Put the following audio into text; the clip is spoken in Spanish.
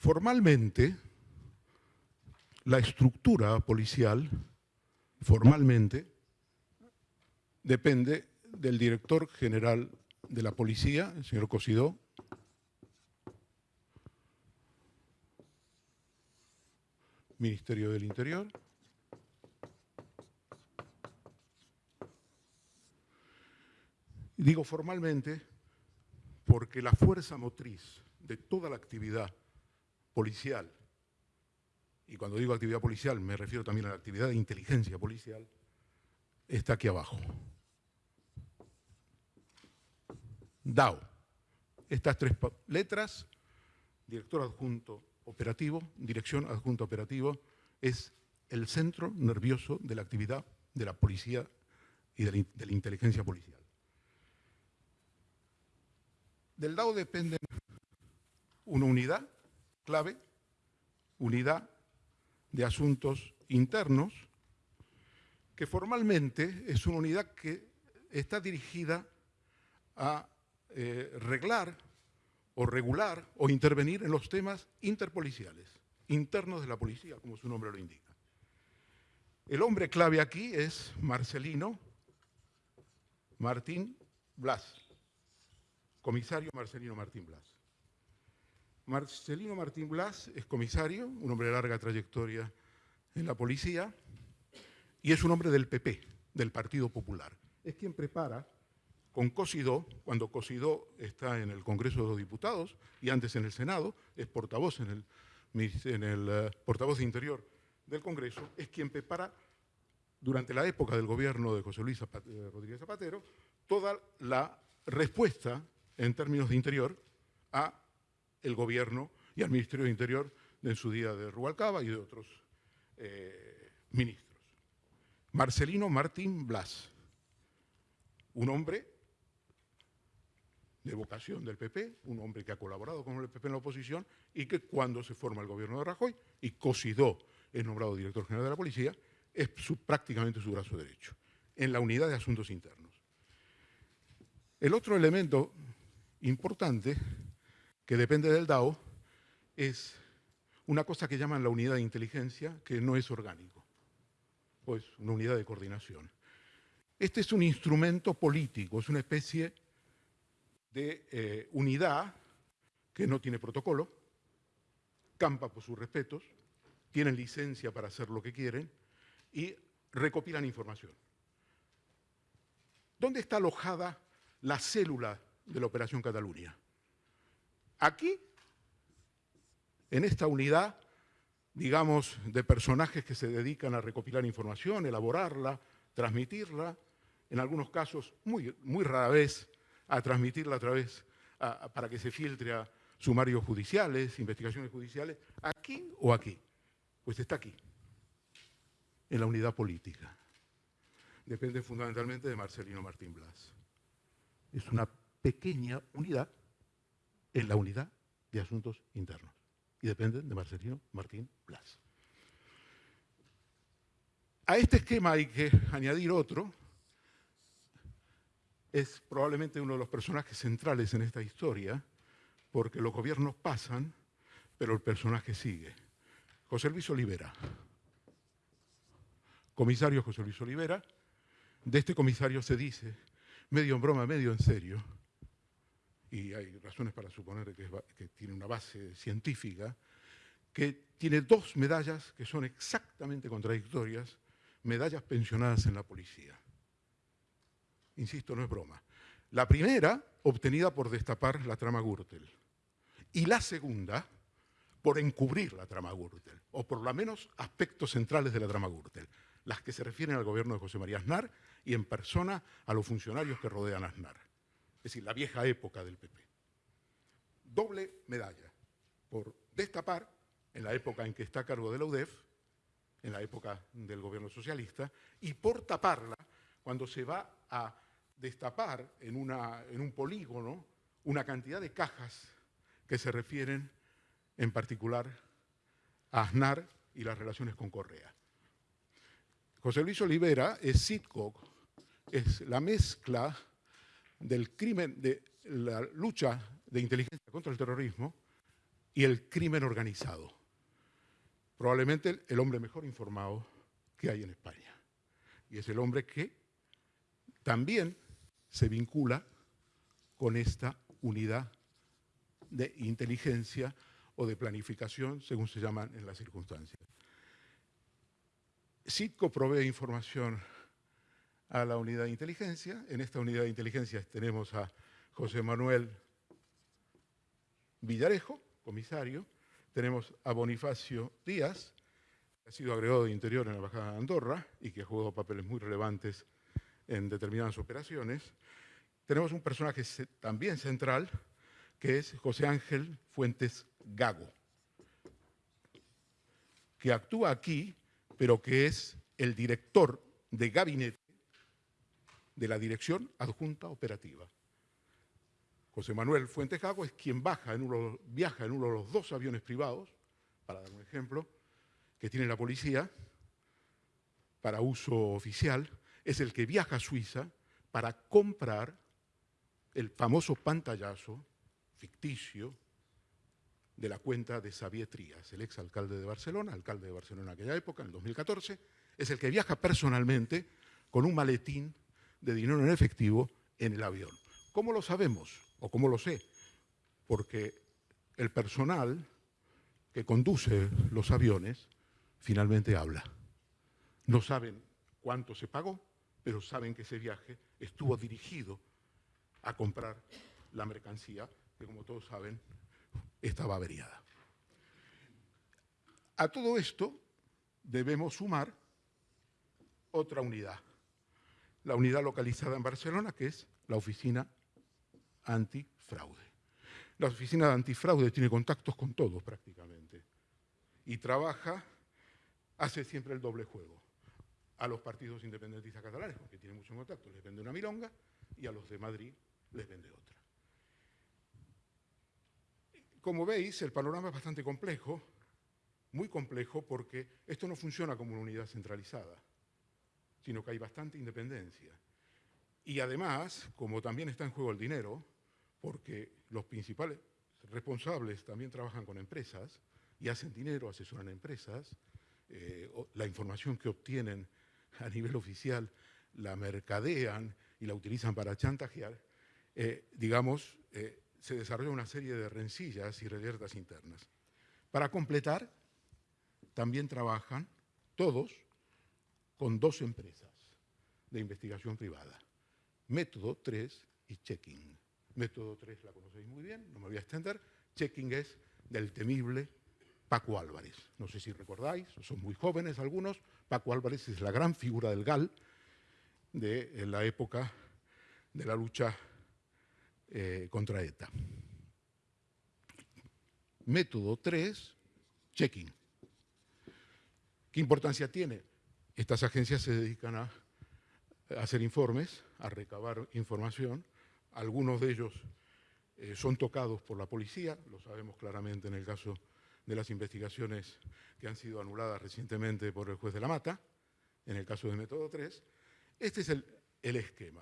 Formalmente, la estructura policial, formalmente, depende del director general de la policía, el señor Cosidó, Ministerio del Interior, digo formalmente porque la fuerza motriz de toda la actividad policial, y cuando digo actividad policial me refiero también a la actividad de inteligencia policial, está aquí abajo. DAO. Estas tres letras, director adjunto operativo, dirección adjunto operativo, es el centro nervioso de la actividad de la policía y de la, inteligencia policial. Del DAO depende una unidad clave, unidad de asuntos internos, que formalmente es una unidad que está dirigida a eh, reglar o regular o intervenir en los temas interpoliciales, internos de la policía, como su nombre lo indica. El hombre clave aquí es Marcelino Martín Blas, comisario Marcelino Martín Blas. Marcelino Martín Blas es comisario, un hombre de larga trayectoria en la policía, y es un hombre del PP, del Partido Popular. Es quien prepara con Cosidó, cuando Cosidó está en el Congreso de los Diputados y antes en el Senado, es portavoz en el, eh, portavoz de Interior del Congreso, es quien prepara durante la época del gobierno de José Luis Rodríguez Zapatero toda la respuesta en términos de interior a el gobierno y al Ministerio de Interior en su día de Rubalcaba y de otros eh, ministros. Marcelino Martín Blas, un hombre de vocación del PP, un hombre que ha colaborado con el PP en la oposición y que cuando se forma el gobierno de Rajoy y Cosidó es nombrado director general de la policía, es prácticamente su brazo derecho, en la unidad de asuntos internos. El otro elemento importante que depende del DAO es una cosa que llaman la unidad de inteligencia, que no es orgánico, pues una unidad de coordinación. Este es un instrumento político, es una especie de eh, unidad que no tiene protocolo, campa por sus respetos, tienen licencia para hacer lo que quieren y recopilan información. ¿Dónde está alojada la célula de la Operación Cataluña? Aquí, en esta unidad, digamos, de personajes que se dedican a recopilar información, elaborarla, transmitirla, en algunos casos, muy, muy rara vez, a transmitirla a través, para que se filtre a sumarios judiciales, investigaciones judiciales, aquí o aquí. Pues está aquí, en la unidad política. Depende fundamentalmente de Marcelino Martín Blas. Es una pequeña unidad en la unidad de asuntos internos. Y dependen de Marcelino Martín Blas. A este esquema hay que añadir otro, es probablemente uno de los personajes centrales en esta historia, porque los gobiernos pasan, pero el personaje sigue. José Luis Olivera. Comisario José Luis Olivera. De este comisario se dice, medio en broma, medio en serio, y hay razones para suponer que, que tiene una base científica, que tiene dos medallas que son exactamente contradictorias, medallas pensionadas en la policía. Insisto, no es broma. La primera, obtenida por destapar la trama Gürtel. Y la segunda, por encubrir la trama Gürtel, o por lo menos aspectos centrales de la trama Gürtel, las que se refieren al gobierno de José María Aznar y en persona a los funcionarios que rodean a Aznar. Es decir, la vieja época del PP. Doble medalla, por destapar, en la época en que está a cargo de la UDEF, en la época del gobierno socialista, y por taparla cuando se va a destapar en, un polígono una cantidad de cajas que se refieren en particular a Aznar y las relaciones con Correa. José Luis Olivera es Sitcock, es la mezcla del crimen, de la lucha de inteligencia contra el terrorismo y el crimen organizado. Probablemente el hombre mejor informado que hay en España. Y es el hombre que también se vincula con esta unidad de inteligencia o de planificación, según se llaman en las circunstancias. CITCO provee información a la unidad de inteligencia. En esta unidad de inteligencia tenemos a José Manuel Villarejo, comisario, tenemos a Bonifacio Díaz, que ha sido agregado de Interior en la Embajada de Andorra y que ha jugado papeles muy relevantes en determinadas operaciones. Tenemos un personaje también central, que es José Ángel Fuentes Gago, que actúa aquí, pero que es el director de gabinete de la Dirección Adjunta Operativa. José Manuel Fuentes Gago es quien baja en uno, viaja en uno de los dos aviones privados, para dar un ejemplo, que tiene la policía para uso oficial, es el que viaja a Suiza para comprar el famoso pantallazo ficticio de la cuenta de Xavier Trías, el exalcalde de Barcelona, alcalde de Barcelona en aquella época, en el 2014, es el que viaja personalmente con un maletín de dinero en efectivo en el avión. ¿Cómo lo sabemos? ¿O cómo lo sé? Porque el personal que conduce los aviones finalmente habla. No saben cuánto se pagó, pero saben que ese viaje estuvo dirigido a comprar la mercancía, que como todos saben, estaba averiada. A todo esto debemos sumar otra unidad, la unidad localizada en Barcelona, que es la Oficina Antifraude. La Oficina Antifraude tiene contactos con todos prácticamente y trabaja, hace siempre el doble juego. A los partidos independentistas catalanes, porque tiene mucho contacto, les vende una milonga, y a los de Madrid les vende otra. Como veis, el panorama es bastante complejo, muy complejo, porque esto no funciona como una unidad centralizada, sino que hay bastante independencia. Y además, como también está en juego el dinero, porque los principales responsables también trabajan con empresas y hacen dinero, asesoran a empresas, eh, la información que obtienen a nivel oficial la mercadean y la utilizan para chantajear, eh, digamos, eh, se desarrolla una serie de rencillas y reyertas internas. Para completar, también trabajan todos con dos empresas de investigación privada, Método 3 y Checking. Método 3 la conocéis muy bien, no me voy a extender. Checking es del temible Paco Álvarez. No sé si recordáis, son muy jóvenes algunos. Paco Álvarez es la gran figura del GAL de la época de la lucha eh, contra ETA. Método 3, checking. ¿Qué importancia tiene? Estas agencias se dedican a, hacer informes, a recabar información. Algunos de ellos eh, son tocados por la policía, lo sabemos claramente en el caso de las investigaciones que han sido anuladas recientemente por el juez de la Mata, en el caso de Método 3. Este es el, el esquema.